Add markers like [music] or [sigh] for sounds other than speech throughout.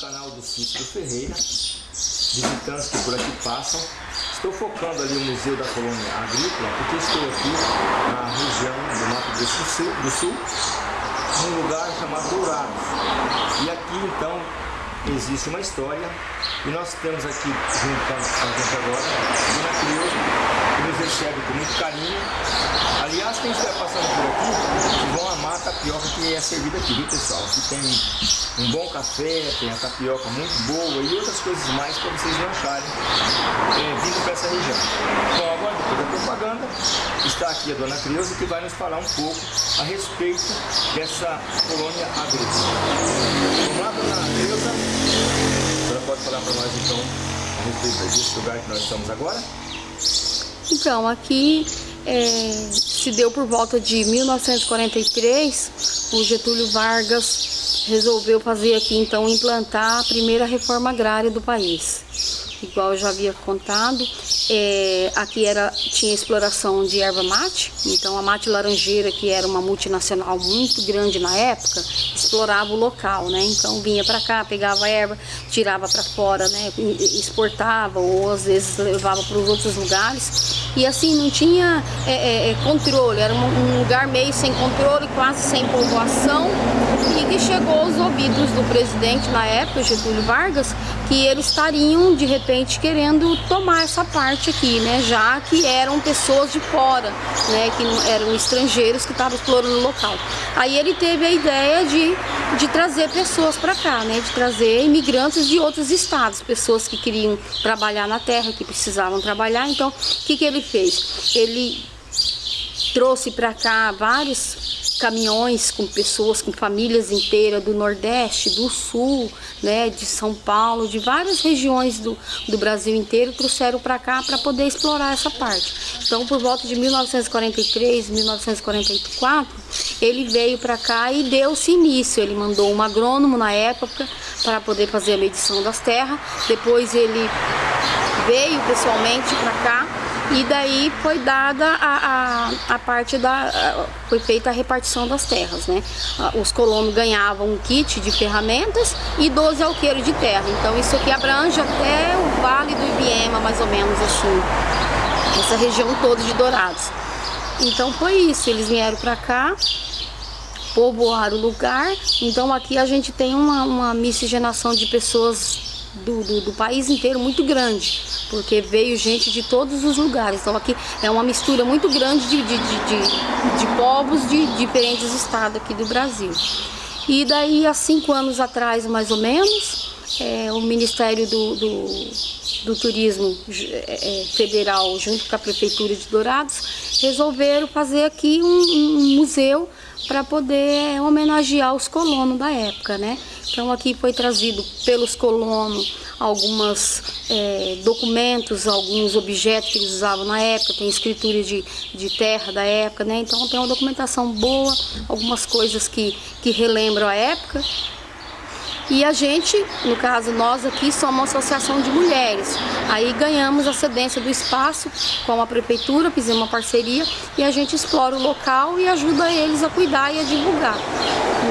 canal do Cícero Ferreira, visitantes que por aqui passam. Estou focando ali o Museu da Colônia Agrícola, porque estou aqui na região do Mato Grosso do Sul, num lugar chamado Dourados. E aqui então existe uma história e nós temos aqui junto com a gente agora a Dona Creuza, que nos recebe com muito carinho. Aliás, quem estiver passando por aqui, vão amar a tapioca que é servida aqui, viu pessoal? Aqui tem um bom café, tem a tapioca muito boa e outras coisas mais para vocês acharem é, vindo para essa região. Bom, agora depois da propaganda, está aqui a Dona Creuza que vai nos falar um pouco a respeito dessa colônia agrícola. Vamos lá, Dona Creuza? A senhora pode falar para nós então a respeito desse lugar que nós estamos agora? Então, aqui é, se deu por volta de 1943, o Getúlio Vargas resolveu fazer aqui, então, implantar a primeira reforma agrária do país. Igual eu já havia contado, é, aqui era, tinha exploração de erva mate, então a mate laranjeira, que era uma multinacional muito grande na época, explorava o local, né? Então vinha para cá, pegava erva, tirava para fora, né? Exportava ou às vezes levava para os outros lugares. E assim, não tinha é, é, é controle, era um, lugar meio sem controle, quase sem povoação, e que chegou aos ouvidos do presidente na época, Getúlio Vargas, que eles estariam de repente querendo tomar essa parte aqui, né? Já que eram pessoas de fora, né? Que não, eram estrangeiros que estavam explorando o local. Aí ele teve a ideia de, de trazer pessoas para cá, né? De trazer imigrantes de outros estados, pessoas que queriam trabalhar na terra, que precisavam trabalhar. Então, o que, que ele fez? Ele trouxe para cá vários caminhões com pessoas, com famílias inteiras do Nordeste, do Sul, né, de São Paulo, de várias regiões do, do Brasil inteiro, trouxeram para cá para poder explorar essa parte. Então, por volta de 1943, 1944, ele veio para cá e deu-se início. Ele mandou um agrônomo na época para poder fazer a medição das terras. Depois ele veio pessoalmente para cá e daí foi dada a, a, a parte da... foi feita a repartição das terras, né? Os colonos ganhavam um kit de ferramentas e 12 alqueiros de terra. Então isso aqui abrange até o Vale do Ibiema, mais ou menos assim. Essa região toda de Dourados. Então foi isso, eles vieram para cá, povoaram o lugar. Então aqui a gente tem uma, uma miscigenação de pessoas do, do, do, país inteiro muito grande, porque veio gente de todos os lugares. Então aqui é uma mistura muito grande de, de, de, de povos de diferentes estados aqui do Brasil. E daí há cinco anos atrás, mais ou menos, é, o Ministério do, do, do Turismo é, Federal, junto com a Prefeitura de Dourados, resolveram fazer aqui um, um museu para poder homenagear os colonos da época, né? Então aqui foi trazido pelos colonos alguns é, documentos, alguns objetos que eles usavam na época, tem escritura de, de terra da época, né? Então tem uma documentação boa, algumas coisas que, que relembram a época e a gente, no caso nós aqui, somos uma associação de mulheres. Aí ganhamos a cedência do espaço com a prefeitura, fizemos uma parceria e a gente explora o local e ajuda eles a cuidar e a divulgar.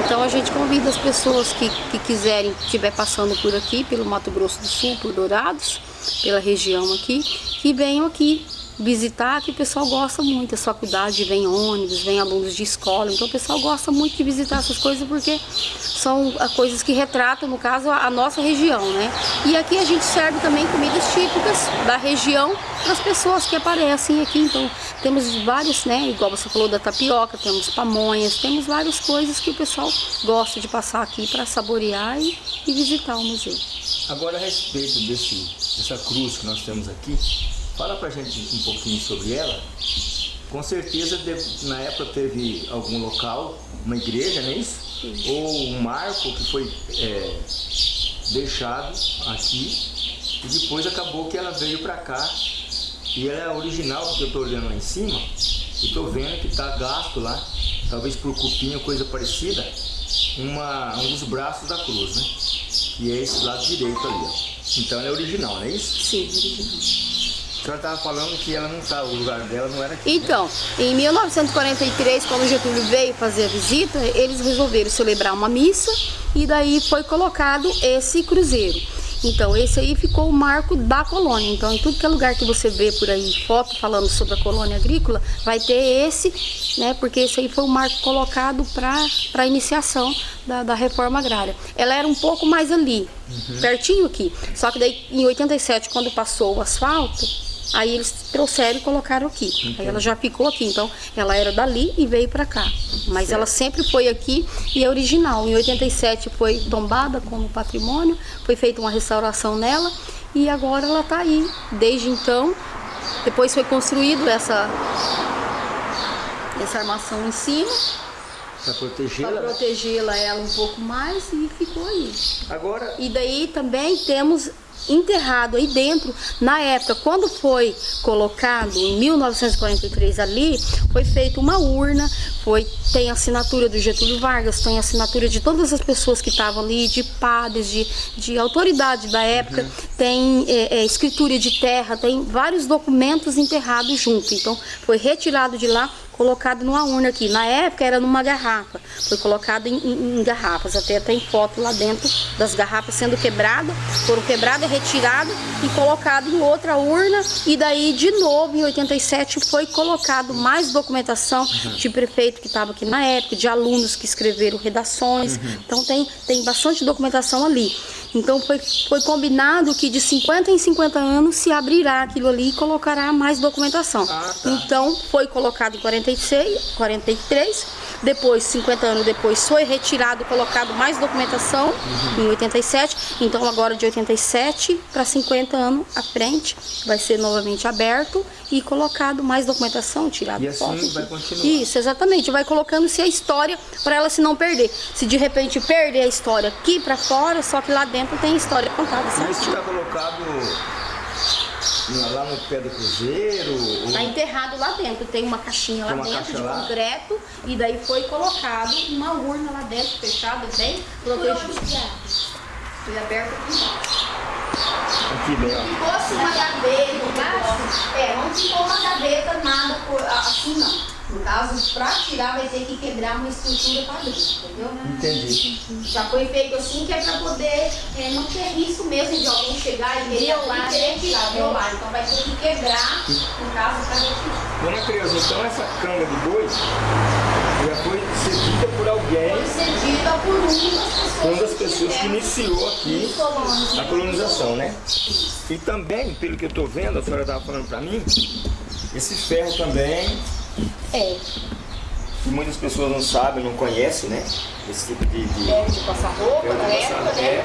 Então a gente convida as pessoas que, que quiserem, estiver passando por aqui, pelo Mato Grosso do Sul, por Dourados, pela região aqui, que venham aqui visitar, que o pessoal gosta muito. As faculdades vem ônibus, vem alunos de escola, então o pessoal gosta muito de visitar essas coisas porque são coisas que retratam, no caso, a nossa região, né? E aqui a gente serve também comidas típicas da região para as pessoas que aparecem aqui. Então temos vários, né? Igual você falou da tapioca, temos pamonhas, temos várias coisas que o pessoal gosta de passar aqui para saborear e, e visitar o museu. Agora a respeito desse, dessa cruz que nós temos aqui, Fala pra gente um pouquinho sobre ela. Com certeza, na época teve algum local, uma igreja, não é isso? Sim. Ou um marco que foi é, deixado aqui e depois acabou que ela veio para cá e ela é original, porque eu estou olhando lá em cima e estou vendo que está gasto lá, talvez por cupim ou coisa parecida, uma, um dos braços da cruz, né? Que é esse lado direito ali, ó. Então ela é original, não é isso? Sim, original. Senhora estava falando que ela não estava, o lugar dela não era aqui. Então, em 1943, quando Getúlio veio fazer a visita, eles resolveram celebrar uma missa e daí foi colocado esse cruzeiro. Então, esse aí ficou o marco da colônia. Então, em tudo que é lugar que você vê por aí, foto falando sobre a colônia agrícola, vai ter esse, né? Porque esse aí foi o marco colocado para a iniciação da, da, reforma agrária. Ela era um pouco mais ali, uhum. pertinho aqui. Só que daí, em 87, quando passou o asfalto, Aí eles trouxeram e colocaram aqui. Entendi. Aí ela já ficou aqui. Então, ela era dali e veio para cá. Mas certo. ela sempre foi aqui e é original. Em 87 foi tombada como patrimônio, foi feita uma restauração nela e agora ela está aí. Desde então, depois foi construído essa essa armação em cima para protegê-la? Para protegê-la ela um pouco mais e ficou aí. Agora... E daí também temos enterrado aí dentro, na época, quando foi colocado em 1943 ali, foi feita uma urna, foi, tem assinatura do Getúlio Vargas, tem assinatura de todas as pessoas que estavam ali, de padres, de, de autoridade da época, uhum. tem é, é, escritura de terra, tem vários documentos enterrados junto. Então, foi retirado de lá, colocado numa urna aqui. Na época era numa garrafa, foi colocado em, em, em garrafas, até tem foto lá dentro das garrafas sendo quebradas, foram quebradas, retiradas e colocado em outra urna e daí de novo em 87 foi colocado mais documentação uhum. de prefeito que estava aqui na época, de alunos que escreveram redações, uhum. então tem, tem bastante documentação ali. Então foi, foi combinado que de 50 em 50 anos se abrirá aquilo ali e colocará mais documentação. Ah, tá. Então foi colocado em 46, 43, depois, 50 anos depois, foi retirado e colocado mais documentação uhum. em 87. Então agora de 87 para 50 anos à frente vai ser novamente aberto e colocado mais documentação, tirado e assim vai continuar. Isso, exatamente. Vai colocando-se a história para ela se não perder. Se de repente perder a história aqui para fora, só que lá dentro tem história contada. Mas está colocado lá no pé do cruzeiro? Está ou... enterrado lá dentro. Tem uma caixinha lá uma dentro de lá. concreto e daí foi colocado uma urna lá dentro, fechada, bem protegida. Foi aberto aqui embaixo. Aqui bem, ó. Se fosse uma gaveta embaixo, é, não ficou uma gaveta nada por, assim não. No caso, para tirar vai ter que quebrar uma estrutura para dentro, entendeu? Entendi. Já foi feito assim que é para poder é, não ter risco mesmo de alguém chegar e violar, e querer tirar, violar. Então vai ter que quebrar, no caso, para retirar. Dona Creuza, então essa canga de boi já foi cedida por alguém. Foi cedida por uma das pessoas. Uma das pessoas que iniciou aqui a colonização, né? E também, pelo que eu estou vendo, a senhora estava falando para mim, esse ferro também é. Que muitas pessoas não sabem, não conhecem, né? Esse tipo de... de... É, de passar roupa, na época, né? É.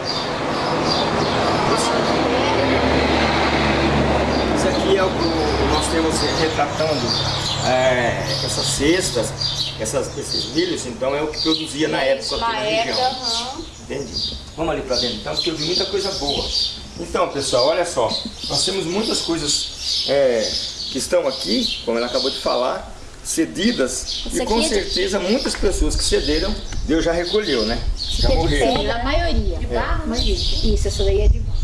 Isso aqui é o que nós temos retratando é, essas cestas, essas, esses milhos, então é o que produzia na época aqui na, na época, região. Uhum. Entendi. Vamos ali para dentro então, porque eu vi muita coisa boa. Então, pessoal, olha só, nós temos muitas coisas é, que estão aqui, como ela acabou de falar, cedidas Isso e com é certeza de... muitas pessoas que cederam, Deus já recolheu, né? Já é morreram. De a maioria. De barro, é. Isso, essa daí é de barro.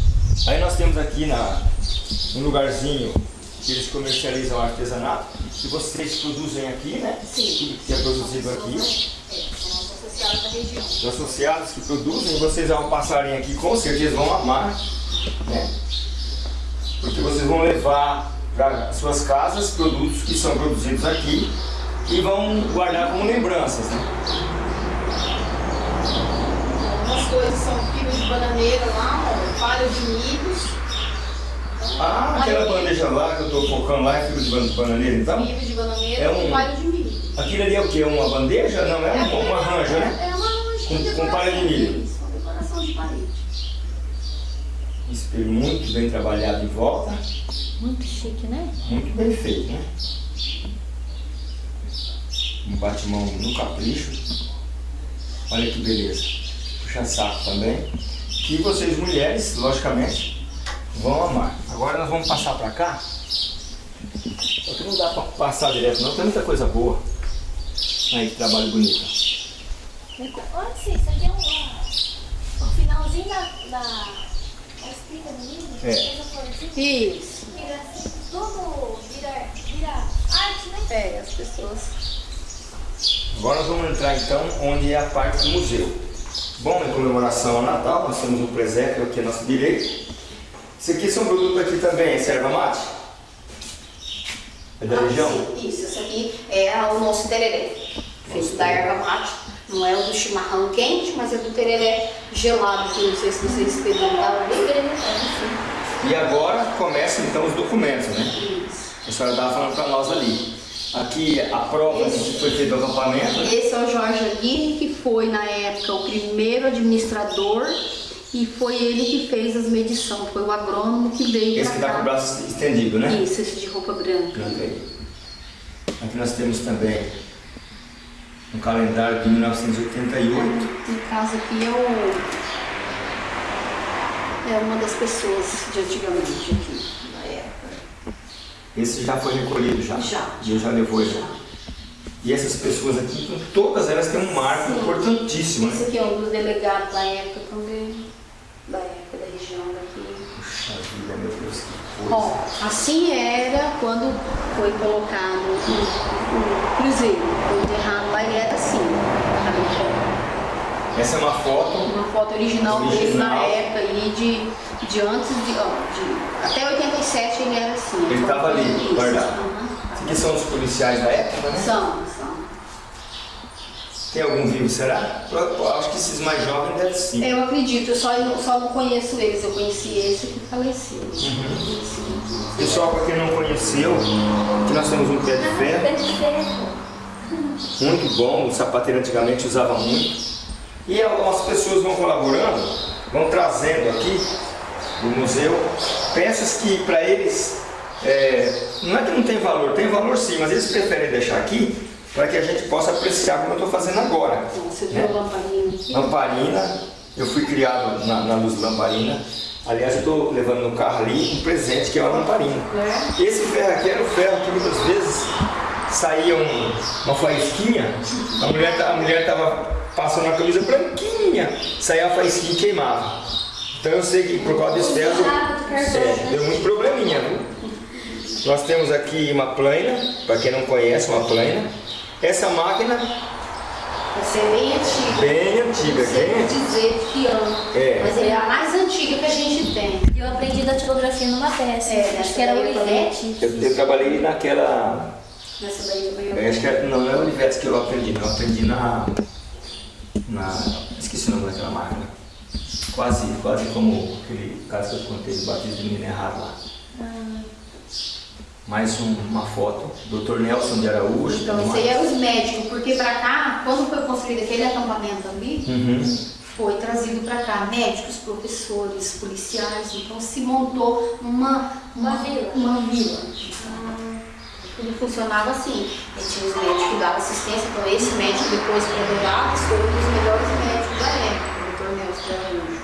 Aí nós temos aqui na, um lugarzinho que eles comercializam artesanato, que vocês produzem aqui, né? Sim. que é produzido aqui. É, são associados da região. Os associados que produzem, vocês ao passarem aqui com certeza vão amar, né? Porque vocês vão levar para suas casas produtos que são produzidos aqui e vão guardar como lembranças. Né? Algumas coisas são fibras de bananeira lá, palha de milhos. Ah, aquela bandeja lá que eu estou focando lá é fibra de bananeira então? Fibra de bananeira é um, e palha de milho. Aquilo ali é o que? Uma bandeja? Não, é, é uma, uma ranja, né? É uma ranja com, com palha de milho. Uma decoração de parede. Espelho muito bem trabalhado em volta. Muito chique, né? Muito bem feito, né? Um bate-mão no capricho. Olha que beleza. Puxa saco também. Que vocês mulheres, logicamente, vão amar. Agora nós vamos passar pra cá. Porque não dá pra passar direto não, tem muita coisa boa. Aí que trabalho bonito. Olha isso aqui é um, o finalzinho da, da, é. Isso. Vira, tudo vira, vira arte, né? É, as pessoas. Agora nós vamos entrar então onde é a parte do museu. Bom, em comemoração ao Natal, nós temos um presépio aqui à nossa direita. Isso aqui é são produtos aqui também, é erva mate? É da ah, região? Sim, isso, isso aqui é o nosso tererê, feito da erva mate não é o do chimarrão quente, mas é do tereré gelado, que não sei se vocês experimentaram. E agora começam então os documentos, né? Isso. A senhora estava falando para nós ali. Aqui a prova de que foi feito o acampamento. Esse é o Jorge Aguirre, que foi na época o primeiro administrador e foi ele que fez as medições. Foi o agrônomo que veio Esse que está com o braço estendido, né? Isso, esse de roupa branca. Branco aí. Aqui nós temos também um calendário de 1988. No caso aqui é o. É uma das pessoas de antigamente aqui, na época. Esse já foi recolhido já. Já. Deus já levou já. E essas pessoas aqui, todas elas têm um marco Sim. importantíssimo, Esse né? aqui é um dos delegados da época também, da época da região daqui. Puxa vida, meu Deus, que coisa. Ó, assim era quando foi colocado o, o cruzeiro, foi enterrado lá, ele era assim. Essa é uma foto Uma foto original, dele na Original. época aí de, de antes de, ó, de. Até 87 ele era assim. Ele tava ali, guardado. Esses aqui são os policiais da época, né? São, são. Tem algum vivo, será? Eu- eu acho que esses mais jovens devem sim. Eu acredito, eu só, eu só não conheço eles, eu conheci esse que faleceu. Uhum. Pessoal, para quem não conheceu, aqui nós temos um pé de ferro, Pé de ferro. muito bom, o sapateiro antigamente usava muito. E algumas pessoas vão colaborando, vão trazendo aqui do museu peças que para eles é, não é que não tem valor, tem valor sim, mas eles preferem deixar aqui para que a gente possa apreciar como eu estou fazendo agora. Você né? viu a lamparina aqui? Lamparina, eu fui criado na, na luz lamparina. Aliás, eu estou levando no carro ali um presente que é uma lamparina. Né? Esse ferro aqui era o ferro que muitas vezes saía um- uma faísquinha, a mulher a mulher estava passando uma camisa branquinha, saía a faísquinha e queimava. Então eu sei que por causa desse ferro é, né? deu muito probleminha, viu? Nós temos aqui uma plana, para quem não conhece, uma plana. Essa máquina, Essa é bem antiga. bem antiga, Não sei bem dizer que ano. É. Mas é a mais antiga que a gente tem. Eu aprendi datilografia numa peça. É, acho que era Olivetti. Eu, eu trabalhei naquela. Nessa daí também eu eu Acho que era- não, não é o Olivetti que eu aprendi, não. Eu aprendi na. na esqueci o nome daquela máquina. Quase, quase como aquele caso que eu contei do batismo do menino errado lá. Mais um- uma foto. Dr. Nelson de Araújo. Então, isso aí é os médicos, porque pra cá, quando foi construído aquele acampamento ali, Uhum. foi trazido pra cá médicos, professores, policiais, então se montou uma, Uma vila. Uma vila. Tudo funcionava assim. E tinha os médicos que davam assistência, então esse médico depois para Dourados foi um dos melhores médicos da época, o Dr. Nelson de Araújo.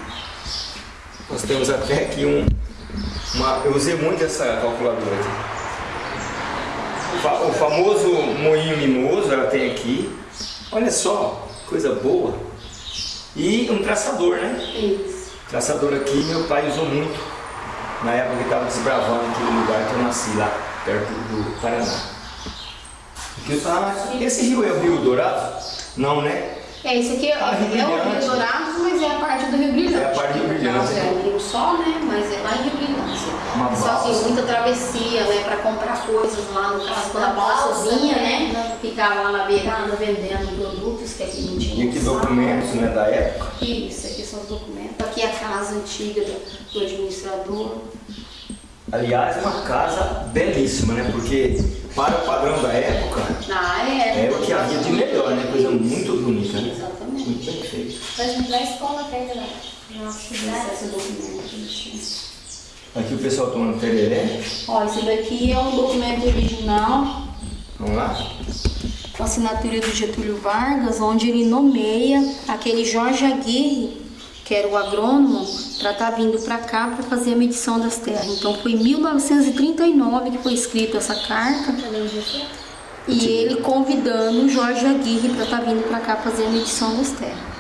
Nós temos até aqui um. Uma, eu usei muito essa calculadora aqui. O fa- O famoso moinho mimoso, ela tem aqui. Olha só, coisa boa. E um traçador, né? Isso. Traçador aqui, meu pai usou muito. Na época que estava desbravando aquele lugar que eu nasci lá, perto do Paraná. Aqui tava- Esse rio é o Rio Dourado? Não, né? É, esse aqui é, Rio é o Rio. Dourados, mas é a parte do Rio Brilhante. É a parte do Rio Brilhante. É o Rio Só, né? Mas é lá em. Uma Só balsa. muita travessia, né? Para comprar coisas lá no caso, quando a balsa balsa, vinha, né? né? Ficava lá na beirada vendendo produtos que aqui não tinha. E aqui documentos né, da época. Isso, aqui são os documentos. Aqui é a casa antiga do, do administrador. Aliás, é uma casa belíssima, né? Porque para o padrão da época, Na época. é o que havia de melhor, né? Coisa muito bonita, né? Exatamente. Muito bem feito. Vai juntar a escola federal. Nossa, Esse é a. Aqui o pessoal tomando tereré. Ó, esse daqui é um documento original Vamos lá? com assinatura do Getúlio Vargas, onde ele nomeia aquele Jorge Aguirre, que era o agrônomo, para estar vindo para cá para fazer a medição das terras. Então foi em 1939 que foi escrita essa carta e ele convidando o Jorge Aguirre para estar vindo para cá fazer a medição das terras.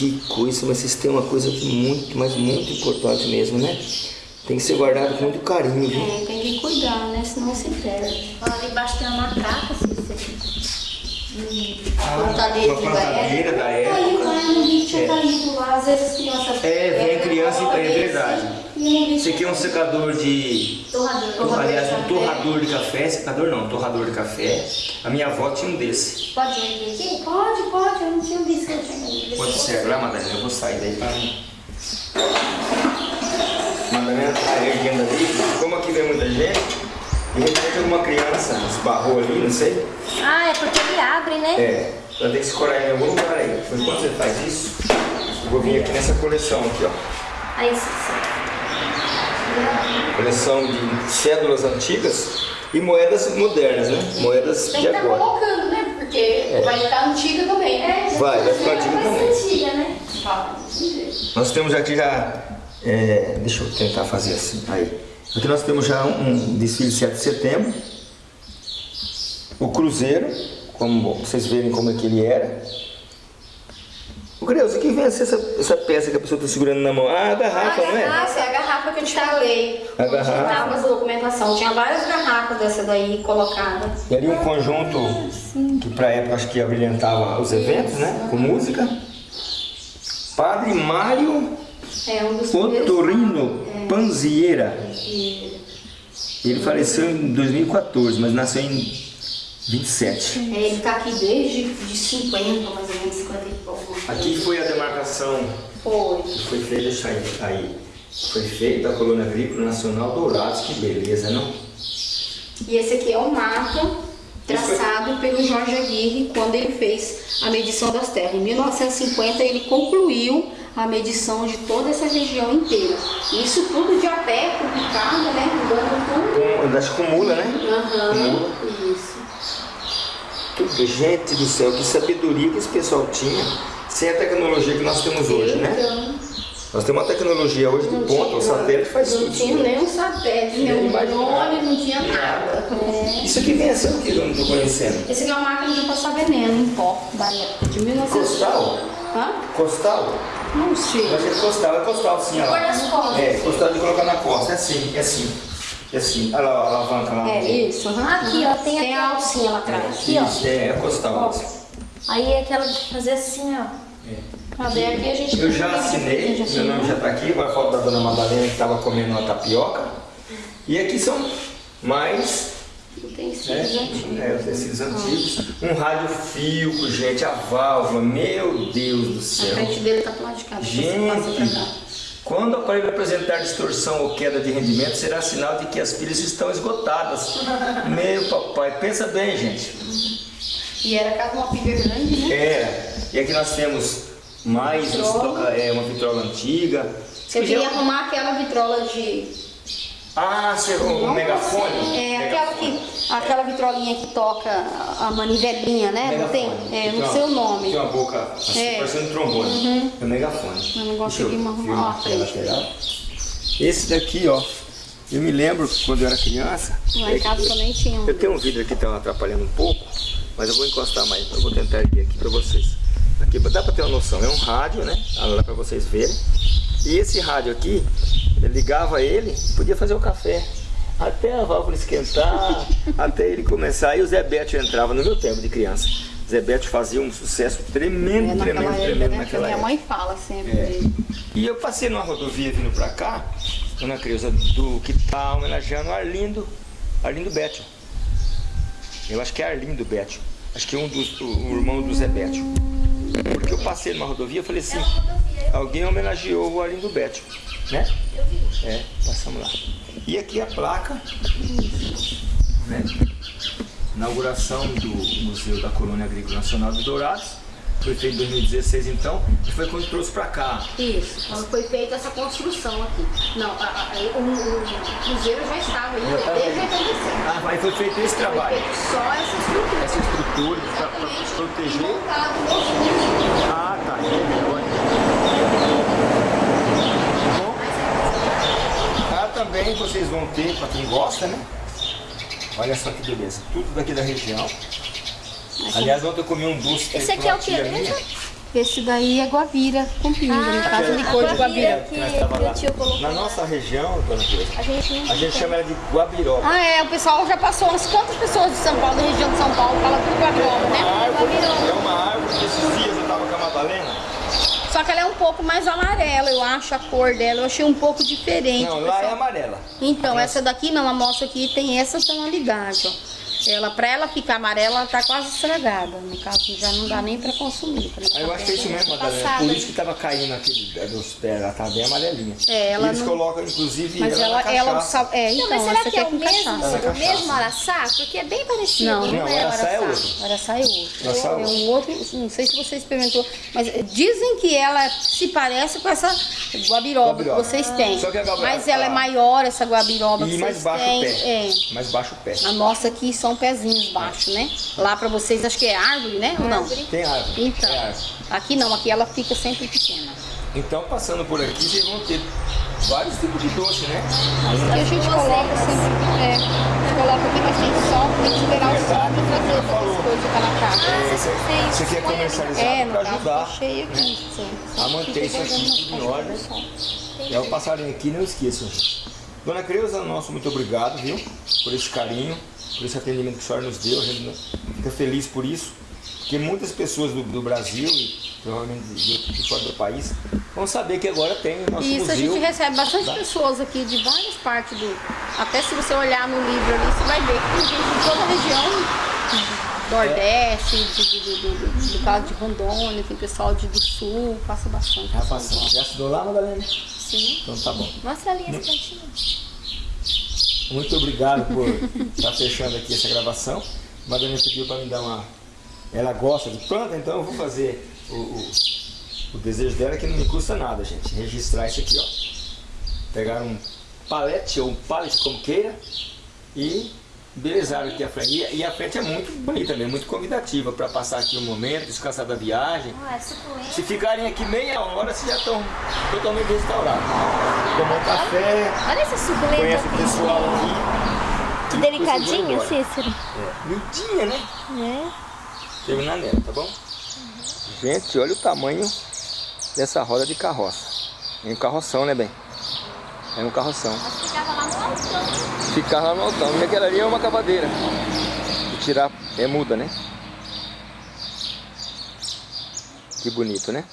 Que coisa, mas vocês têm uma coisa muito, mas muito importante mesmo, né? Tem que ser guardado com muito carinho, viu? É, tem que cuidar, né? Senão se perde. Lá ali embaixo tem uma matraca, se você... plantadeira uma de plantadeira da Aí época. lá no Rio tinha É. caído lá, às vezes as crianças. É, vem criança e é esse, verdade. Esse aqui é um secador de. Torrador. Torrador aliás, de um torrador de café. Secador não, torrador de café. A minha avó tinha um desse. Pode ir aqui? Pode, pode, eu não tinha visto que eu tinha. Pode ser lá, Madalena, eu vou sair daí pra mim. Madalena tá erguendo ali. Como aqui vem muita gente, de repente alguma criança esbarrou ali, não sei. Ah, é porque ele abre, né? É, ela tem que escorar em algum lugar aí. Mas quando você faz isso, eu vou vir aqui nessa coleção aqui, ó. Aí sim, sim. Coleção de cédulas antigas e moedas modernas, né? Moedas Tem de que estar agora. colocando, né? Porque vai ficar antiga também. É, Vai, vai ficar antiga também. antiga, né? Nós temos aqui já. é, deixa eu tentar fazer assim. Aí. Aqui nós temos já um, um desfile de 7 de setembro. O cruzeiro, como vocês verem como é que ele era. O Creus, o que vem essa, essa peça que a pessoa está segurando na mão? Ah, a garrafa, não é? Essa é a garrafa que eu te falei. A garrafa. Documentação. Tinha várias garrafas dessa daí colocadas. E ali um conjunto que para época acho que abrilhantava os eventos, né? Com música. Padre Mário É um dos. Otorino Panzieira. E- Ele faleceu em 2014, mas nasceu em 27. é, ele tá aqui desde de 50, mais ou menos, 50 e pouco. Aqui foi a demarcação Foi. que foi feita, deixa aí, aí. Foi feita a Colônia Agrícola Nacional Dourados, que beleza, não? E esse aqui é o mapa traçado pelo Jorge Aguirre quando ele fez a medição das terras. Em 1950 ele concluiu a medição de toda essa região inteira. Isso tudo de a pé, com picada, né? Andando Com, acho que com mula, né? com... Aham, isso. Gente do céu, que sabedoria que esse pessoal tinha, sem a tecnologia que nós temos hoje, né? Nós temos uma tecnologia hoje de não ponta, o satélite faz Não tudo. tinha nem um satélite, nem um drone, não tinha nada. É. Isso aqui vem a ser o que eu não estou conhecendo? Esse aqui é uma máquina de passar veneno em pó, de 1900. Costal? Hã? Costal? Não sei. Eu achei que costal, é costal sim, ó. É, costal de colocar na costa, é assim, é assim. É assim, olha lá, a alavanca lá. É isso. aham. Aqui, ó, tem Tem aqui, a ó. alcinha lá atrás. Aqui, ó. Isso, é, é costal. Aí é aquela de fazer assim, ó. Pra ver aqui a gente Eu já assinei, meu nome já está aqui, agora falta da dona Madalena que estava comendo uma tapioca. E aqui são mais Utensílios né, antigos. é, os tecidos antigos. Um rádio fio, gente, a válvula, meu Deus do A céu. frente dele tá pro lado de cá. depois você passa pra Gente, cá. Quando o aparelho apresentar distorção ou queda de rendimento, será sinal de que as pilhas estão esgotadas. Meu papai, pensa bem, gente. E era cada uma pilha grande, né? É, e aqui nós temos mais Vitrola. toca- é, uma vitrola antiga. Eu queria arrumar aquela vitrola de. Ah, você, o, megafone? É, aquela, que, aquela vitrolinha que toca a manivelinha, né? Não tem? Megafone. É, Tem não uma- sei o nome. Tem uma boca assim, É. parecendo um trombone. É o megafone. Eu não Deixa eu consegui arrumar filmar a aqui frente. lateral. Esse daqui, ó. Eu me lembro quando eu era criança. Lá em casa também tinha um. Eu tenho um vidro aqui que tá atrapalhando um pouco, mas eu vou encostar mais. Eu vou tentar erguer aqui pra vocês. Aqui dá pra ter uma noção. É um rádio, né? Lá pra vocês verem. E esse rádio aqui, eu ligava ele, podia fazer o café. Até a válvula esquentar, [laughs] até ele começar. E o Zé Bétio entrava no meu tempo de criança. O Zé Bétio fazia um sucesso tremendo, É, tremendo, época, tremendo né? naquela Minha época. mãe fala sempre É. dele. E eu passei numa rodovia vindo pra cá, Dona Creuza, do que tá homenageando Arlindo, Arlindo Bétio. Eu acho que é Arlindo Bétio. Acho que é um dos, o, o irmão do Zé Bétio. Porque eu passei numa rodovia e falei assim, alguém homenageou o Arlindo Bétio, né? É, passamos lá. E aqui a placa, né? Inauguração do Museu da Colônia Agrícola Nacional de Dourados. Foi feito em 2016 então, e foi quando trouxe pra cá. Isso, quando foi feita essa construção aqui. Não, a, a, o, o- cruzeiro já estava aí, Já estava desde aí. 86. Ah, aí foi feito esse Foi trabalho. feito só essa estrutura. Essa estrutura para proteger. montado. Ah, tá. Bom. Ah, também vocês vão ter, para quem gosta, né? Olha só que beleza. Tudo daqui da região. Aliás, ontem eu comi um doce. Esse aqui é o que. Esse daí é guabira com pinga, no caso de a cor de guabira guabira. que, Nós tava que lá. o tio colocou. Na nossa região, dona Teresa, A gente não a gente chama ela de guabiroba. Ah, é, o pessoal já passou umas quantas pessoas de São Paulo, da região de São Paulo, fala tudo guabiroba, uma né? árvore, é uma árvore que esses dias eu tava com a Madalena. Só que ela é um pouco mais amarela, eu acho, a cor dela, eu achei um pouco diferente. Não, lá é amarela. Então, essa daqui não, a moça aqui tem essa tonalidade, ó. Ela, pra ela ficar amarela, ela tá quase estragada. No caso, já não dá nem pra consumir. pra Aí eu acho que é isso mesmo, Madalena. Passada, Por isso que tava caindo aquele dos pés, ela tá bem amarelinha. É, ela E eles não- colocam, inclusive, Mas ela, ela, ela, cachaça. sa- é, então, Não, mas será essa que aqui é o mesmo, é o mesmo araçá? Porque é bem parecido. Não. Não, é o araçá é araçá. outro. Araçá é outro. Araçá é é um outro, não sei se você experimentou, mas dizem que ela se parece com essa guabiroba, Guabiroba. que vocês têm. Só que a guabiroba- mas ela é ah. maior, essa guabiroba E que mais vocês baixo têm. o pé. É. Mais baixo o pé. A nossa aqui são pezinhos baixos, né? Lá pra vocês acho que é árvore, né? Ou não? Tem árvore. Então, É árvore. aqui não, aqui ela fica sempre pequena. Então, passando por aqui, vocês vão ter vários tipos de doce, né? Aqui a gente coloca sempre, é, a gente coloca aqui, mas tem sol, tem que esperar o sol pra fazer essas coisas para na casa. Ah, você fez. Isso aqui é comercializado É, para caso ajudar tá cheio aqui. sim. a manter isso aqui tudo em ordem. É o passarinho aqui, não esqueçam. gente. Dona Creuza, nosso muito obrigado, viu? Por esse carinho, por esse atendimento que a senhora nos deu. A gente fica feliz por isso. Porque muitas pessoas do, do Brasil e provavelmente de, de fora do país vão saber que agora tem o nosso Isso, a museu. gente recebe bastante Tá. pessoas aqui de várias partes do. Até se você olhar no livro ali, você vai ver que tem gente de toda a região. Nordeste, de, de, de- do caso de Rondônia, tem pessoal de, do sul, passa bastante. Já passou. Já estudou lá, Madalena? Sim. Então tá bom. Mostra ali esse cantinho. Muito obrigado por estar fechando aqui essa gravação. Madalena pediu para me dar uma. Ela gosta de planta, então eu vou fazer o, o, o desejo dela que não me custa nada, gente. Registrar isso aqui, ó. Pegar um palete ou um pallet, como queira, e belezar aqui a frente. E, e a frente é muito bonita mesmo, muito convidativa para passar aqui um momento, descansar da viagem. Ah, é suculento. Se ficarem aqui meia hora, vocês já estão totalmente restaurados. Tomar um café, Olha esse suculento conhece o aqui. pessoal aqui. Que e delicadinho. Cícero. É, miudinha, né? É. Terminar nela, tá bom? Gente, olha o tamanho dessa roda de carroça. É um carroção, né, bem? É um carroção. Mas ficava lá no altão. Ficar lá no altão. E aquela ali é uma cavadeira. De tirar, é muda, né? Que bonito, né?